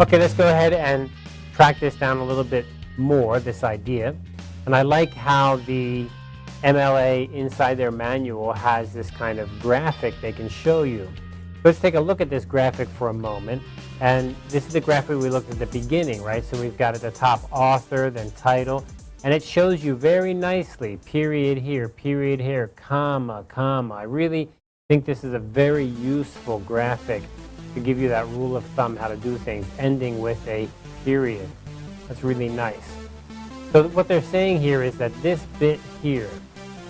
Okay, let's go ahead and track this down a little bit more, this idea. And I like how the MLA inside their manual has this kind of graphic they can show you. Let's take a look at this graphic for a moment. And this is the graphic we looked at the beginning, right? So we've got at the top author, then title, and it shows you very nicely, period here, period here, comma, comma. I really think this is a very useful graphic to give you that rule of thumb how to do things, ending with a period. That's really nice. So what they're saying here is that this bit here,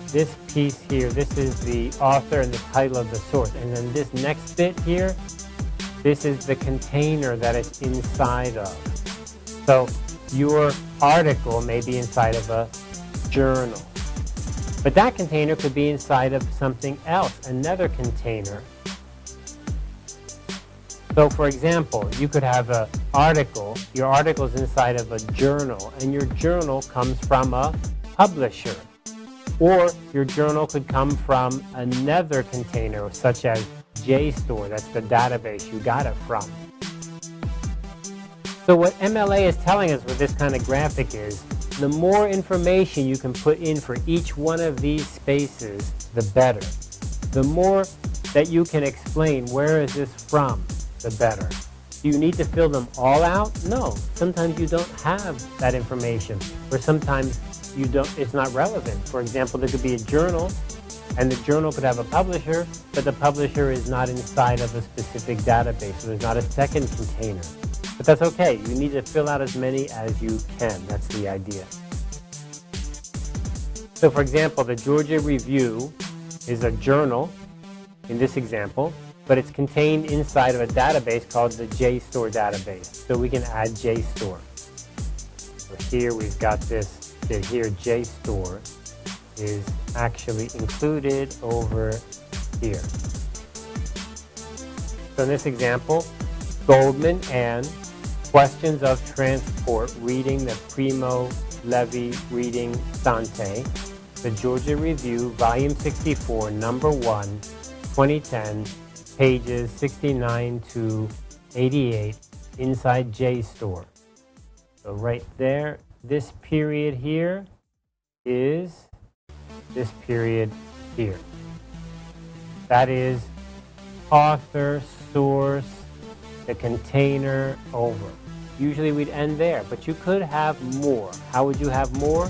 this piece here, this is the author and the title of the source. And then this next bit here, this is the container that it's inside of. So your article may be inside of a journal. But that container could be inside of something else, another container. So for example, you could have an article, your article is inside of a journal, and your journal comes from a publisher. Or your journal could come from another container, such as JSTOR, that's the database you got it from. So what MLA is telling us with this kind of graphic is, the more information you can put in for each one of these spaces, the better. The more that you can explain where is this from, the better. Do you need to fill them all out? No. Sometimes you don't have that information, or sometimes you don't. it's not relevant. For example, there could be a journal, and the journal could have a publisher, but the publisher is not inside of a specific database, so there's not a second container. But that's okay. You need to fill out as many as you can. That's the idea. So for example, the Georgia Review is a journal in this example, but it's contained inside of a database called the JSTOR database. So we can add JSTOR. So here we've got this, that here JSTOR is actually included over here. So in this example, Goldman and Questions of Transport, reading the Primo Levi reading Dante, the Georgia Review, Volume 64, Number 1, 2010, pages 69 to 88, inside JSTOR. So right there, this period here is this period here. That is author, source, the container, over. Usually we'd end there, but you could have more. How would you have more?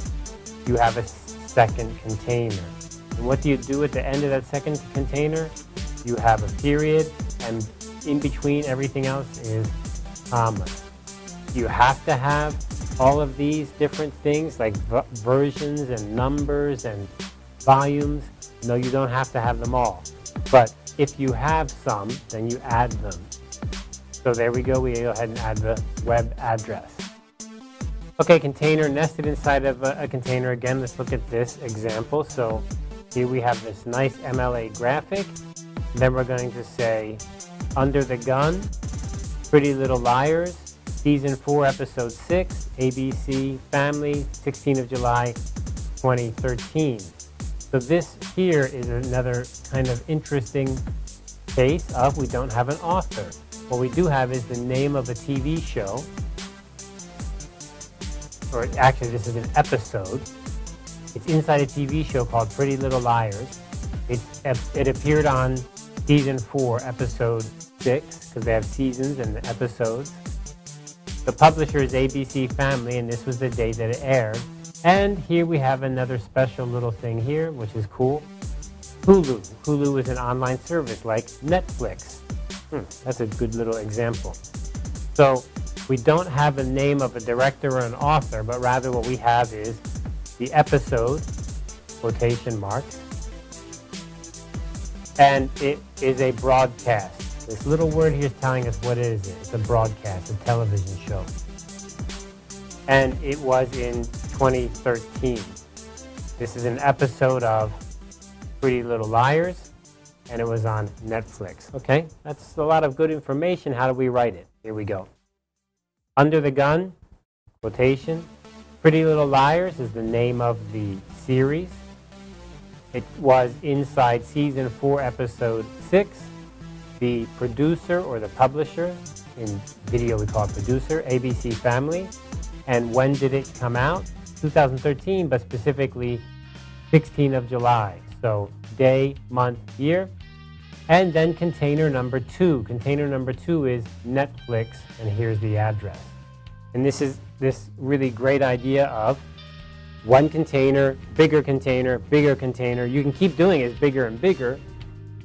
You have a second container. And what do you do at the end of that second container? You have a period, and in between everything else is comma. You have to have all of these different things like versions and numbers and volumes. No, you don't have to have them all. But if you have some, then you add them. So there we go. We go ahead and add the web address. Okay, container nested inside of a, a, container. Again, let's look at this example. So here we have this nice MLA graphic. Then we're going to say, under the gun, Pretty Little Liars, Season 4, Episode 6, ABC Family, 16th of July, 2013. So this here is another kind of interesting case of we don't have an author. What we do have is the name of a TV show, or actually this is an episode. It's inside a TV show called Pretty Little Liars. It, it appeared on season 4, episode 6, because they have seasons and episodes. The publisher is ABC Family, and this was the day that it aired. And here we have another special little thing here, which is cool. Hulu. Hulu is an online service like Netflix. Hmm, that's a good little example. So we don't have a name of a director or an author, but rather what we have is the episode, quotation marks, and it is a broadcast. This little word here is telling us what it is. It's a broadcast, a television show. And it was in 2013. This is an episode of Pretty Little Liars and it was on Netflix. Okay, that's a lot of good information. How do we write it? Here we go. Under the Gun, quotation. Pretty Little Liars is the name of the series. It was inside season 4, episode 6. The producer or the publisher in video we call it producer, ABC Family. And when did it come out? 2013, but specifically 16th of July. So day, month, year. And then container number two. Container number two is Netflix, and here's the address. And this is this really great idea of one container, bigger container, bigger container. You can keep doing it bigger and bigger.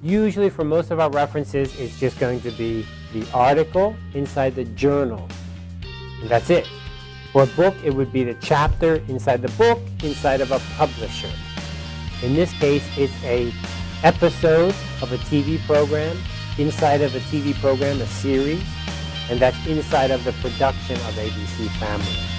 Usually for most of our references, it's just going to be the article inside the journal. And that's it. For a book, it would be the chapter inside the book, inside of a publisher. In this case, it's a episode of a TV program, inside of a TV program, a series, and that's inside of the production of ABC Family.